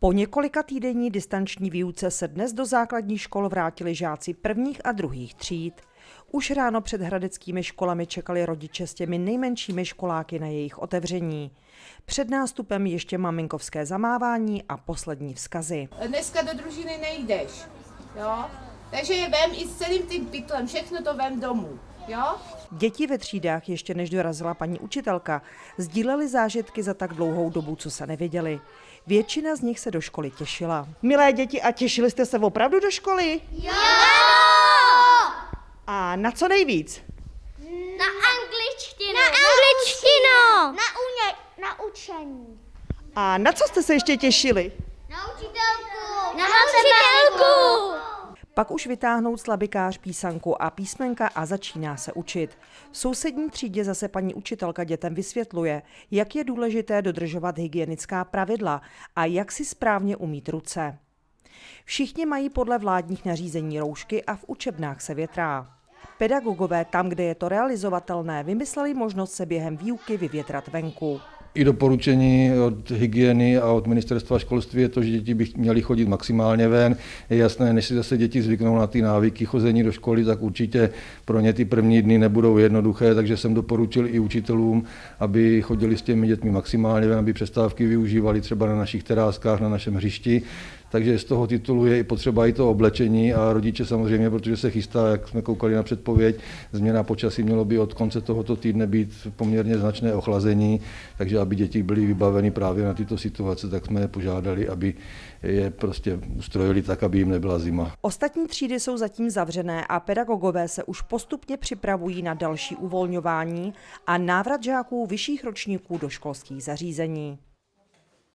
Po několika týdenní distanční výuce se dnes do základních škol vrátili žáci prvních a druhých tříd. Už ráno před hradeckými školami čekali rodiče s těmi nejmenšími školáky na jejich otevření. Před nástupem ještě maminkovské zamávání a poslední vzkazy. Dneska do družiny nejdeš, jo? Takže je vem i s celým tím pytlem, všechno to vem domů, jo? Děti ve třídách ještě než dorazila paní učitelka, sdíleli zážitky za tak dlouhou dobu, co se nevěděli. Většina z nich se do školy těšila. Milé děti, a těšili jste se opravdu do školy? Jo! A na co nejvíc? Na angličtinu. Na angličtinu. Na, uně, na učení. A na co jste se ještě těšili? Na učitelku. Na učitelku. Pak už vytáhnou slabikář písanku a písmenka a začíná se učit. V sousední třídě zase paní učitelka dětem vysvětluje, jak je důležité dodržovat hygienická pravidla a jak si správně umít ruce. Všichni mají podle vládních nařízení roušky a v učebnách se větrá. Pedagogové tam, kde je to realizovatelné, vymysleli možnost se během výuky vyvětrat venku. I doporučení od hygieny a od ministerstva školství je to, že děti by měly chodit maximálně ven. Je jasné, než si zase děti zvyknou na ty návyky chození do školy, tak určitě pro ně ty první dny nebudou jednoduché, takže jsem doporučil i učitelům, aby chodili s těmi dětmi maximálně ven, aby přestávky využívali třeba na našich teráskách, na našem hřišti. Takže z toho titulu je i potřeba i to oblečení a rodiče samozřejmě, protože se chystá, jak jsme koukali na předpověď, změna počasí mělo by od konce tohoto týdne být poměrně značné ochlazení, takže aby děti byly vybaveny právě na tyto situace, tak jsme je požádali, aby je prostě ustrojili tak, aby jim nebyla zima. Ostatní třídy jsou zatím zavřené a pedagogové se už postupně připravují na další uvolňování a návrat žáků vyšších ročníků do školských zařízení.